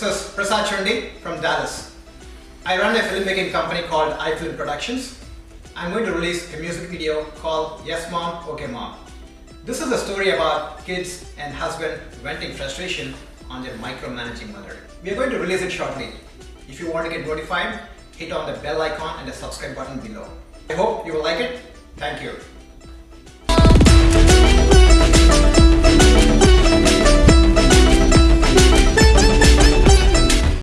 This is Prasad Chandy from Dallas. I run a filmmaking company called iFilm Productions. I'm going to release a music video called Yes Mom, Okay Mom. This is a story about kids and husband venting frustration on their micromanaging mother. We are going to release it shortly. If you want to get notified, hit on the bell icon and the subscribe button below. I hope you will like it. Thank you.